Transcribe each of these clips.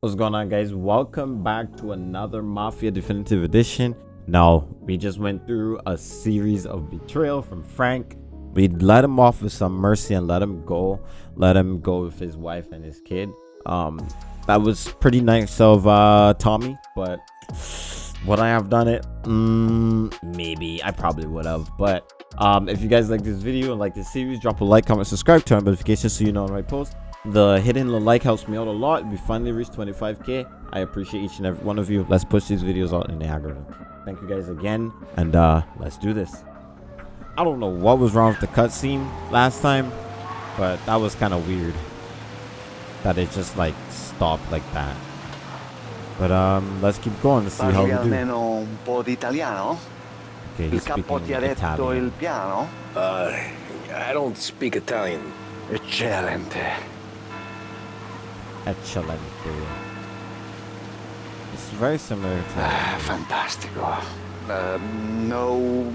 What's going on guys? Welcome back to another Mafia Definitive Edition. Now, we just went through a series of betrayal from Frank. We let him off with some mercy and let him go. Let him go with his wife and his kid. Um, that was pretty nice of uh, Tommy, but would I have done it? Mm, maybe. I probably would have, but um, if you guys like this video and like this series, drop a like, comment, subscribe, turn on notifications so you know when I post. The hitting the like helps me out a lot. We finally reached 25k. I appreciate each and every one of you. Let's push these videos out in the algorithm. Thank you guys again, and uh, let's do this. I don't know what was wrong with the cutscene last time, but that was kind of weird. That it just like stopped like that. But um, let's keep going to see how we do. almeno un po' di italiano? Okay, Il he's capo speaking ti ha detto Italian. il piano? Uh, I don't speak Italian. Eccellente. Excellent. It's very similar to. Ah, fantastico. Uh, no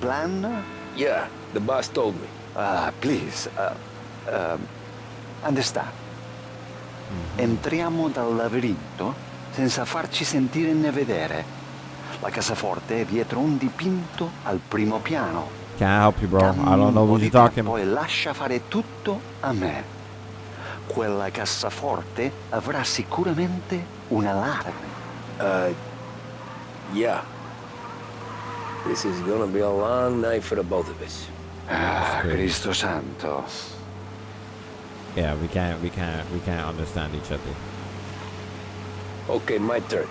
plan? Yeah, the boss told me. Uh, please, uh, um, understand. Entriamo dal labirinto senza farci sentire né vedere. La cassaforte è dietro un dipinto al primo piano. Can't help you, bro. I don't know what you're talking. tempo e lascia fare tutto a me. Quella cassaforte avrà sicuramente un allarme. Uh, yeah. This is gonna be a long night for the both of us. Ah, great. Cristo santo. Yeah, we can't, we can't, we can't understand each other. Okay, my turn.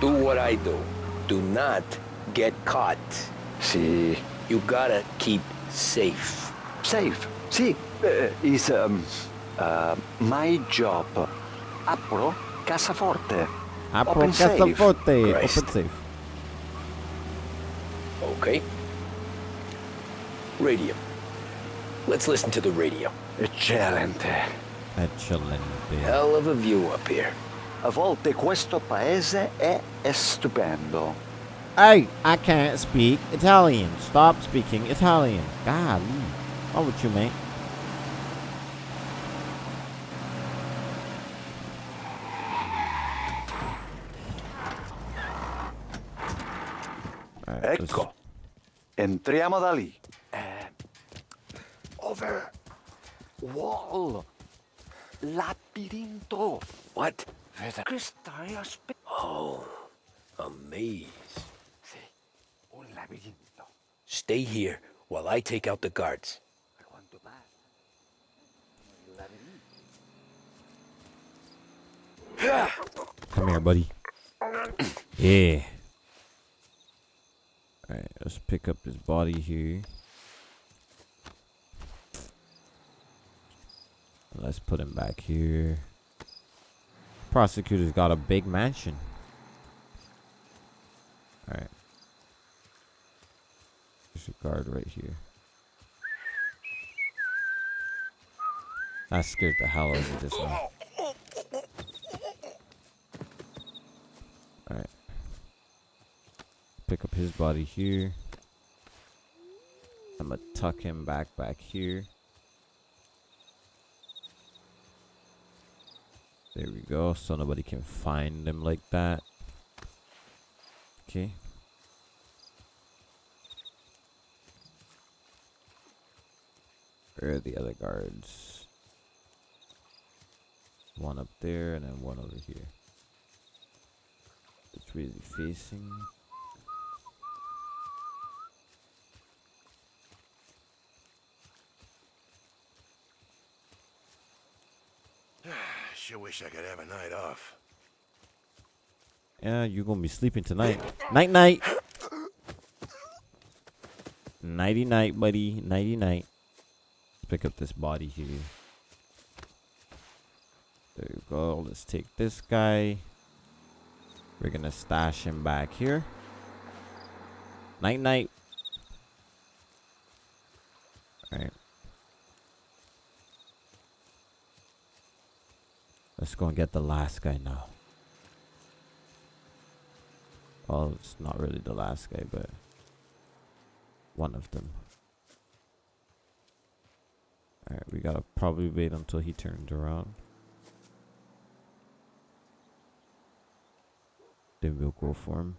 Do what I do. Do not get caught. Sì, You gotta keep safe. safe. Sì, eh, is um, uh, my job. Apro cassaforte. Apro Open. Christ. Open safe. Okay? Radio. Let's listen to the radio. Eccellente. Eccellente. Hell of a view up here. A volte questo paese è, è stupendo. Hey, I can't speak Italian. Stop speaking Italian. Golly. What's with you, mate? Alright, Ecco. Entriamo da lì. Eh, over. Wall. Labirinto. What? Vede che stai? Oh, a maze. Sì, un labirinto. Stay here while I take out the guards. A quanto pare. Il labirinto. Come here, buddy. Yeah. Alright, let's pick up his body here. Let's put him back here. Prosecutor's got a big mansion. Alright. There's a guard right here. That scared the hell out of me just now. Alright. Pick up his body here. I'm gonna tuck him back back here. There we go, so nobody can find him like that. Okay. Where are the other guards? One up there and then one over here. It's really facing. Sure wish I could have a night off. Yeah, you're gonna be sleeping tonight. Night night. Nighty night, buddy. Nighty night. Pick up this body here. There you go. Let's take this guy. We're gonna stash him back here. Night night. Let's go and get the last guy now. Well, it's not really the last guy, but one of them. Alright, we gotta probably wait until he turns around. Then we'll go for him.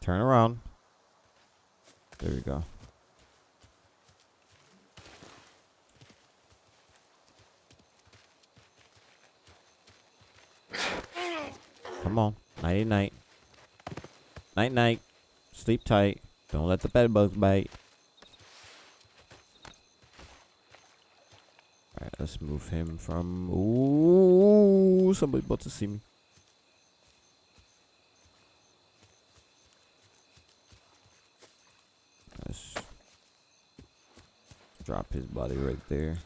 Turn around. There we go. Come on. Nighty night. Night night. Sleep tight. Don't let the bed bugs bite. Alright, let's move him from. Ooh, somebody about to see me. Let's drop his body right there.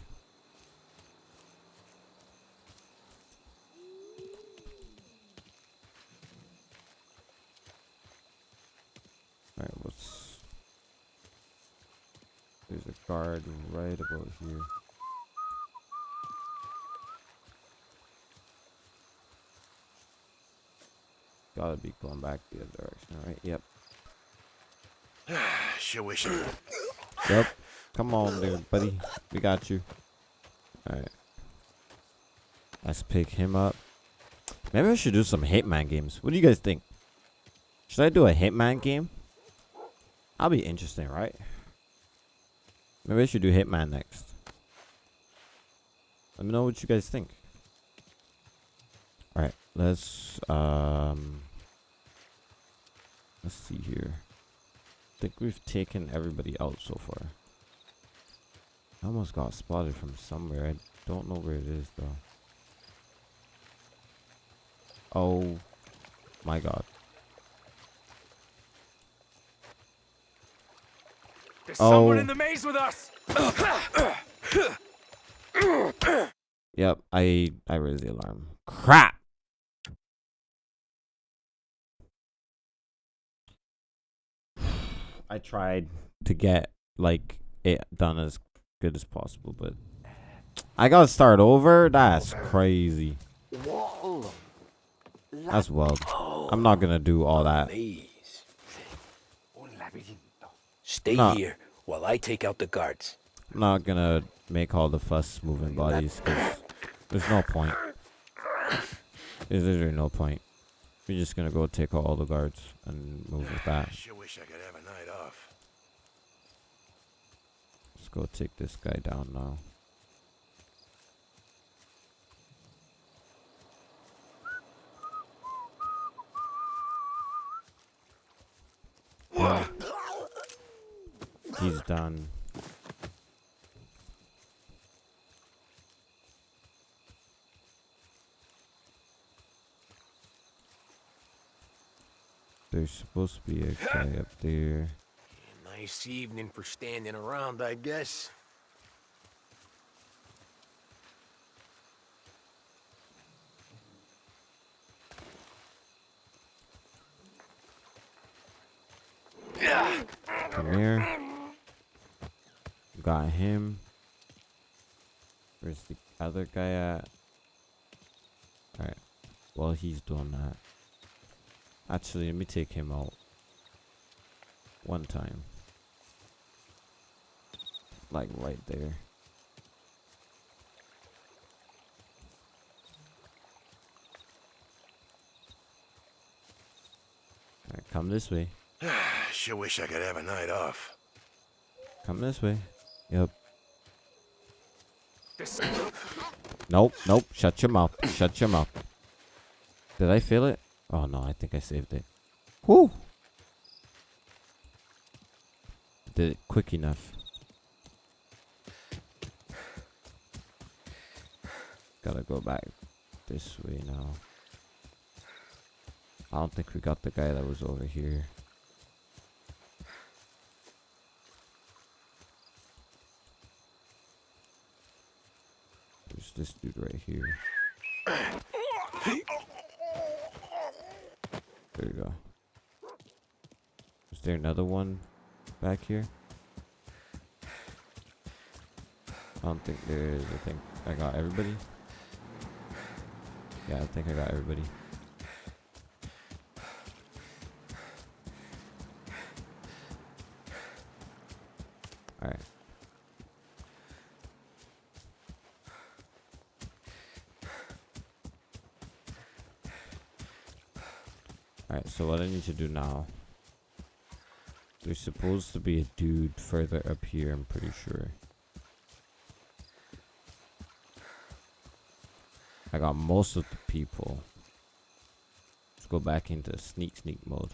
Alright, what's. Guard right about here. Gotta be going back the other direction, right? Yep. Sure wish Yep. Come on, dude, buddy. We got you. Alright. Let's pick him up. Maybe I should do some Hitman games. What do you guys think? Should I do a Hitman game? That'll be interesting, right? Maybe I should do Hitman next. Let me know what you guys think. Alright, let's um let's see here. I think we've taken everybody out so far. I almost got spotted from somewhere. I don't know where it is though. Oh my god. There's Oh. someone in the maze with us. Yep, I I raised the alarm. Crap. I tried to get like it done as good as possible, but I gotta start over. That's crazy. That's wild. I'm not gonna do all that. Please. Un laberinto. Stay No. here while I take out the guards. I'm not gonna make all the fuss moving bodies 'cause there's no point. There's literally no point. We're just gonna go take out all the guards and move with that. Sure wish I could have a night off. Let's go take this guy down now. Yeah. He's done. There's supposed to be a guy up there. Nice evening for standing around, I guess. Come here. Got him. Where's the other guy at? Alright. Well, he's doing that. Actually, let me take him out. One time. Like right there. Alright, come this way. Sure wish I could have a night off. Come this way. Yep. Nope, nope. Shut your mouth. Shut your mouth. Did I feel it? Oh no, I think I saved it. Whoo! Did it quick enough. Gotta go back this way now. I don't think we got the guy that was over here. This dude right here. There you go. Is there another one back here? I don't think there is. I think I got everybody. Yeah, I think I got everybody. Need to do now. There's supposed to be a dude further up here, I'm pretty sure. I got most of the people. Let's go back into sneak sneak mode.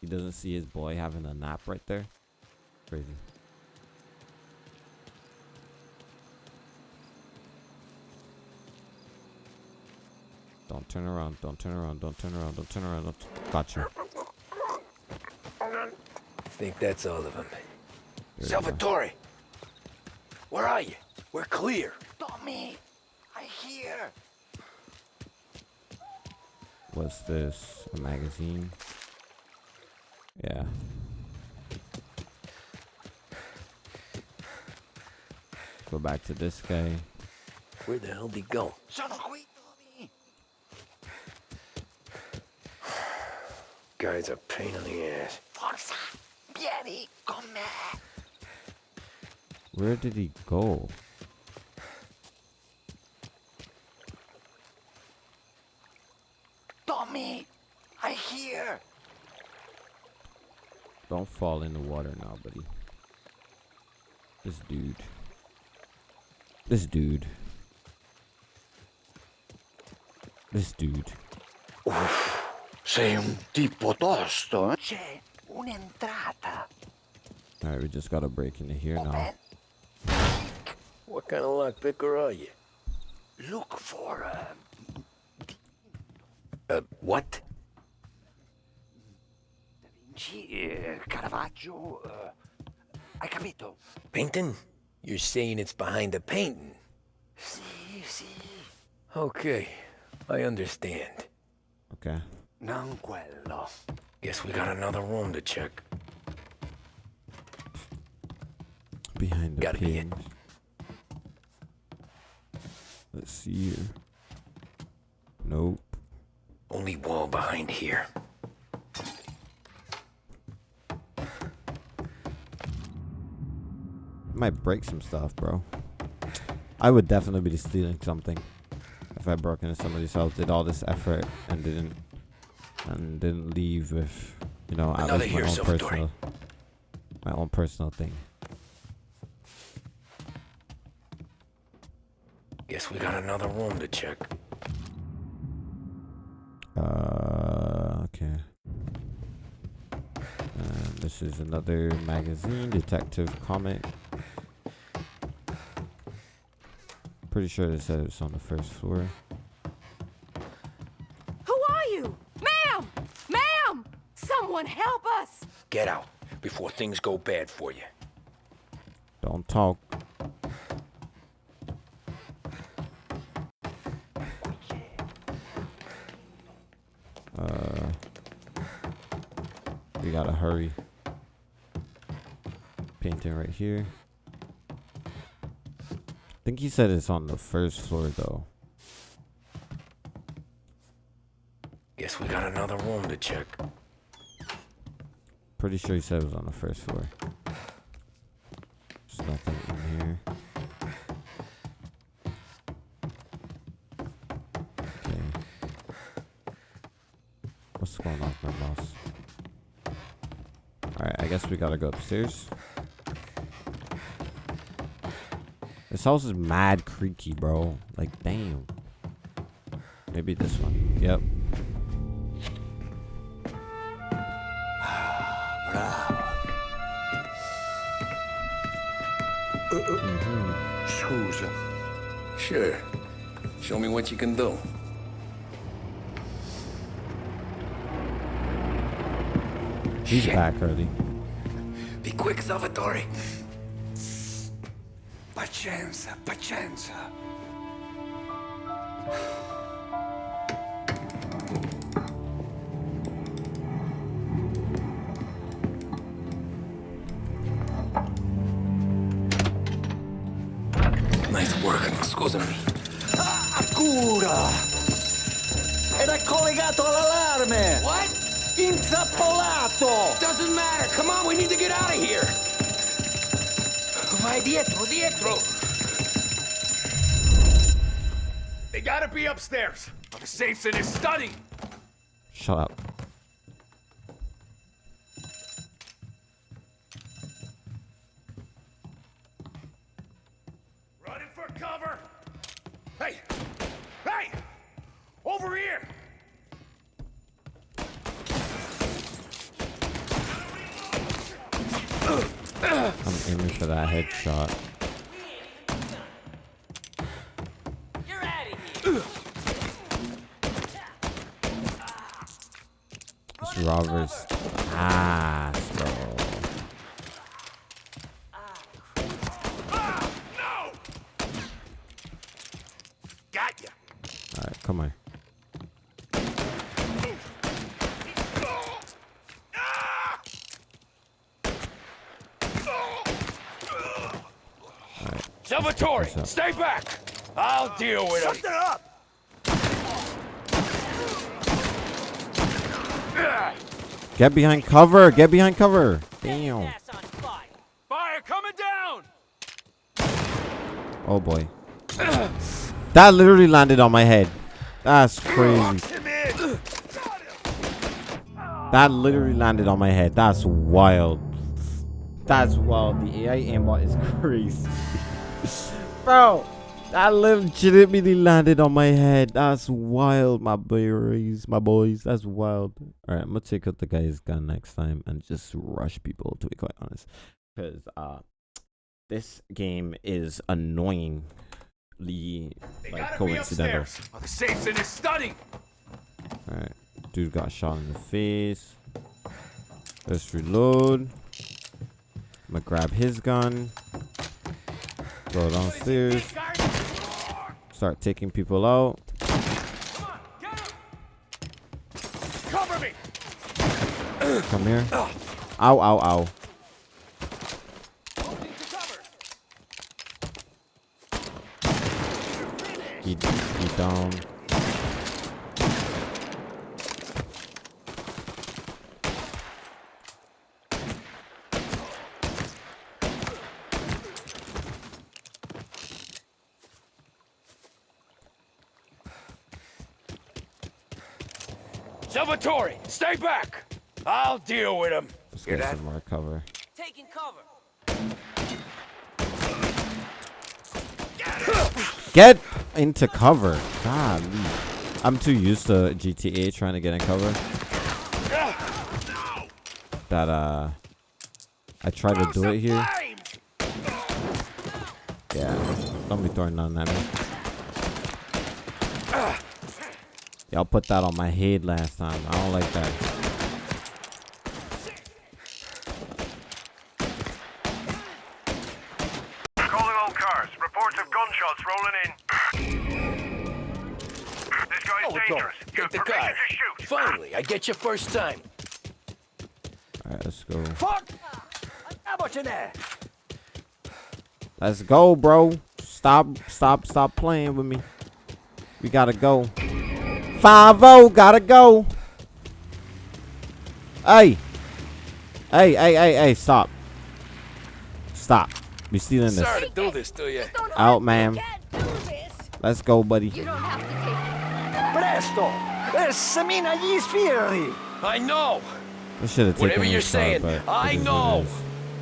He doesn't see his boy having a nap right there. Crazy. Don't turn around, don't turn around, don't turn around, don't turn around. Don't Gotcha. I think that's all of them. There. Salvatore! Where are you? We're clear. Tommy, I hear. What's this? A magazine? Yeah. Go back to this guy. Where the hell did he go? Guy's a pain in the ass. Forza, vieni con me. Where did he go? Tommy, I hear. Don't fall in the water now, buddy. This dude. This dude. This dude. Sei un tipo tosto, eh? C'è un'entrata. Alright, we just gotta break into here now. What kind of lockpicker are you? Look for a... Uh, what? Da Vinci, eh, Caravaggio. eh, hai capito? Painting? You're saying it's behind the painting? Sì, sì. Okay, I understand. Okay. Non quello. Guess we got another room to check. Behind the Gotta. Let's see here. Nope. Only wall behind here. Might break some stuff, bro. I would definitely be stealing something if I broke into somebody's house, did all this effort and didn't and didn't leave with you know at Another least my here, own Salvatore. personal my own personal thing. Guess we got another room to check. Uh, okay. This is another magazine, detective comic. Pretty sure they said it's on the first floor. Who are you? Ma'am! Ma'am! Someone help us! Get out before things go bad for you. Don't talk. Uh, we gotta hurry. Painting right here. I think he said it's on the first floor though. Guess we got another room to check. Pretty sure he said it was on the first floor. There's nothing in here. Okay. What's going on with my mouse? Alright, I guess we gotta go upstairs. This house is mad creaky, bro. Like, damn. Maybe this one. Yep. Scusa. Sure. Show me what you can do. He's back early. Be quick, Salvatore. Pazienza, pazienza. Intrappolato! Doesn't matter. Come on, we need to get out of here. Vai dietro, dietro. They gotta be upstairs. The safe's in his study. Shut up. Here. This Robert's ass, bro. Ah! No! Got ya! Alright, come on. Ah! Salvatore, stay back! I'll deal with him. Shut up! Get behind cover! Get behind cover! Damn. On fire. Fire coming down! Oh boy. That literally landed on my head. That's crazy. That literally landed on my head. That's wild. That's wild. The AI aimbot is crazy. Bro, that legitimately landed on my head. That's wild, my boys. My boys. That's wild. Alright, I'm gonna take out the guy's gun next time and just rush people, to be quite honest. Because uh this game is annoyingly like coincidental. Oh, the safe's in his study! Alright. Dude got shot in the face. Let's reload. I'm gonna grab his gun. Go downstairs. Start taking people out. Cover me! Come here. Ow, ow, ow. He, he down. Salvatore, stay back! I'll deal with him. Let's Hear get that? some more cover. Taking cover. Get into cover. God, I'm too used to GTA trying to get in cover that uh I try to do it here. Yeah, don't be throwing nothing at me. Y'all put that on my head last time. I don't like that. Calling all cars. Reports of gunshots rolling in. This guy is Oh, it's all. dangerous. You have the permission car. to shoot. Finally, I get you first time. Alright, let's go. Fuck! Andiamoci there! Let's go, bro. Stop, stop, stop playing with me. We gotta go. Five oh, gotta go. Hey. Hey, hey, hey, hey, stop. Stop. We stealing this. Sorry to do this to you. Out, me. ma'am. You can't do this. Let's go, buddy. You don't have to Presto! Semina gli sbirri! I know! I should have taken Whatever you're saying, but I it is what it know.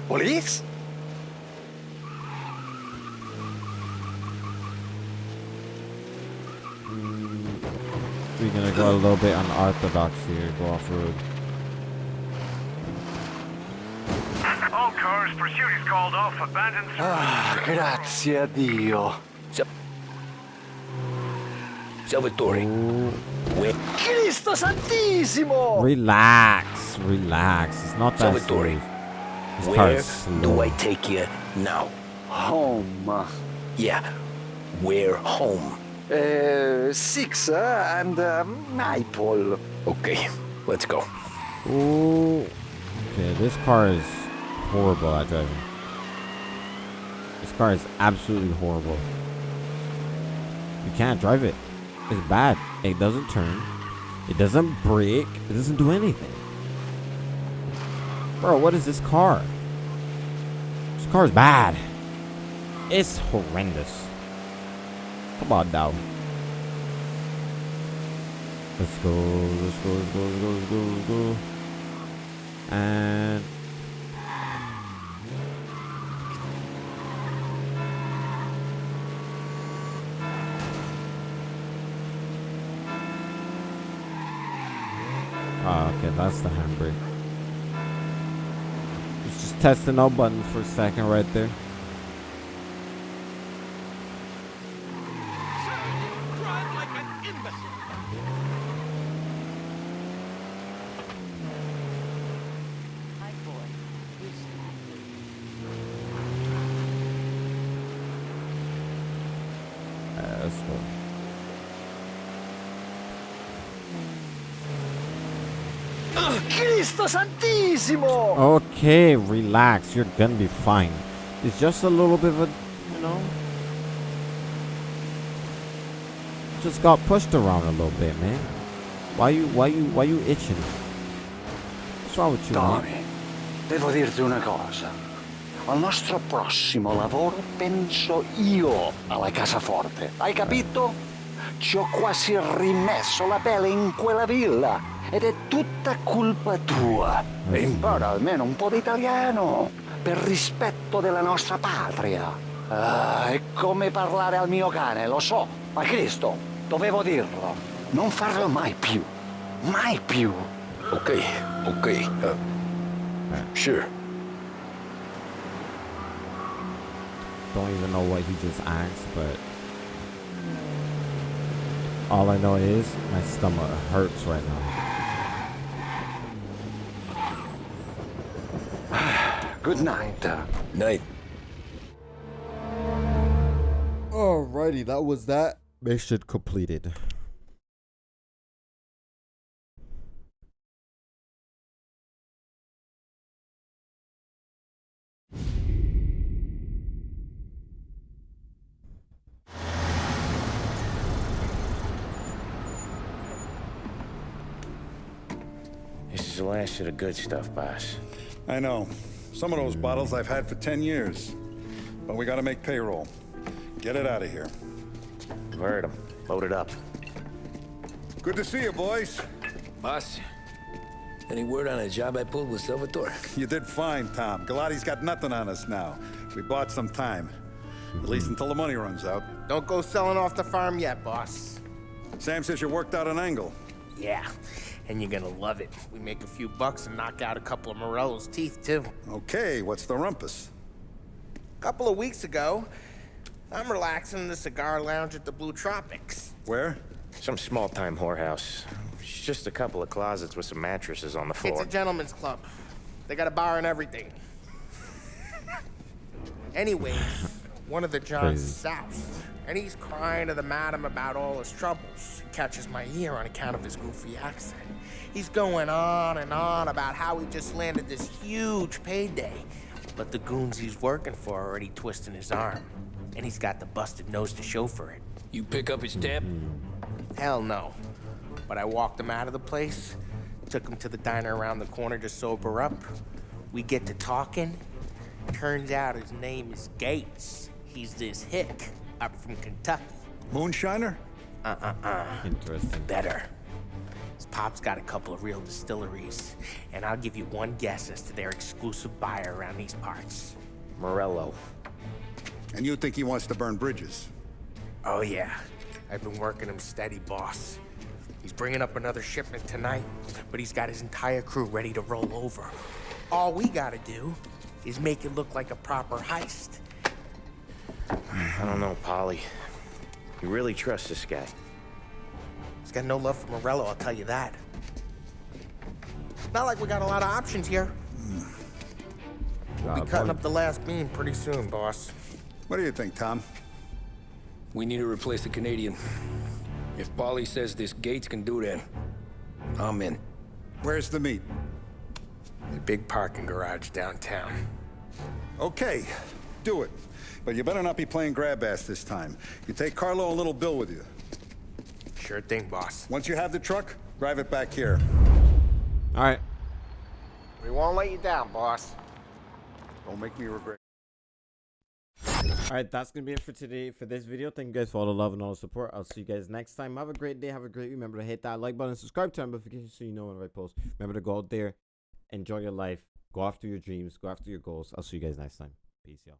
Police? We're gonna go a little bit unorthodox here. Go off road. All cars, pursuit is called off. Abandon. Ah, grazie a Dio. Salvatore, where? Cristo Santissimo! Relax, relax. It's not that Salvatore, serious. This car Where is slow. do I take you now? Home. Yeah, we're home? Uh, six uh, and uh, Maple. Okay, let's go. Ooh. Okay, this car is horrible at driving. This car is absolutely horrible. You can't drive it. It's bad. It doesn't turn. It doesn't brake. It doesn't do anything. Bro, what is this car? This car is bad. It's horrendous. Come on now. Let's go, let's go, let's go, let's go, let's go, let's go. And Oh, okay, that's the handbrake. It's just testing all buttons for a second right there. Ah, Cristo Santissimo! Okay, relax. You're gonna be fine. It's just a little bit of a, you know, just got pushed around a little bit, man. Why you, why you, why you itching? What's wrong with you, man? Devo dirti una cosa. Al nostro prossimo lavoro penso io alla casaforte. Hai capito? Ci ho quasi rimesso la pelle in quella villa ed è tutta colpa tua. E impara almeno un po' di italiano per rispetto della nostra patria. Ah, è come parlare al mio cane, lo so, ma Cristo, dovevo dirlo. Non farlo mai più. Mai più. Okay, okay. Uh, sure. Don't even know what he just asked, but all I know is my stomach hurts right now. Good night. Uh, night. Alrighty, that was that. Mission completed. The last of the good stuff, boss. I know. Some of those bottles I've had for 10 years. But we gotta make payroll. Get it out of here. I've Heard him. Load it up. Good to see you, boys. Boss, any word on a job I pulled with Salvatore? You did fine, Tom. Galati's got nothing on us now. We bought some time. At least until the money runs out. Don't go selling off the farm yet, boss. Sam says you worked out an angle. Yeah, and you're gonna love it. We make a few bucks and knock out a couple of Morello's teeth, too. Okay, what's the rumpus? A couple of weeks ago, I'm relaxing in the cigar lounge at the Blue Tropics. Where? Some small-time whorehouse. It's just a couple of closets with some mattresses on the floor. It's a gentleman's club. They got a bar and everything. Anyways, one of the Johns is Crazy. south, and he's crying to the madam about all his troubles. Catches my ear on account of his goofy accent. He's going on and on about how he just landed this huge payday, but the goons he's working for are already twisting his arm, and he's got the busted nose to show for it. You pick up his tab? Hell no. But I walked him out of the place, took him to the diner around the corner to sober up. We get to talking. Turns out his name is Gates. He's this hick up from Kentucky. Moonshiner? Interesting. Better. His pop's got a couple of real distilleries, and I'll give you one guess as to their exclusive buyer around these parts. Morello. And you think he wants to burn bridges? Oh, yeah. I've been working him steady, boss. He's bringing up another shipment tonight, but he's got his entire crew ready to roll over. All we gotta do is make it look like a proper heist. I don't know, Paulie. You really trust this guy? He's got no love for Morello, I'll tell you that. Not like we got a lot of options here. We'll be cutting up the last beam pretty soon, boss. What do you think, Tom? We need to replace the Canadian. If Paulie says this Gates can do that, I'm in. Where's the meet? The big parking garage downtown. Okay, do it. But you better not be playing grab ass this time. You take Carlo and little Bill with you. Sure thing, boss. Once you have the truck, drive it back here. All right. We won't let you down, boss. Don't make me regret. All right, that's gonna be it for today for this video. Thank you guys for all the love and all the support. I'll see you guys next time. Have a great day. Have a great. Remember to hit that like button, subscribe, turn notifications so you know when I post. Remember to go out there, enjoy your life, go after your dreams, go after your goals. I'll see you guys next time. Peace, y'all.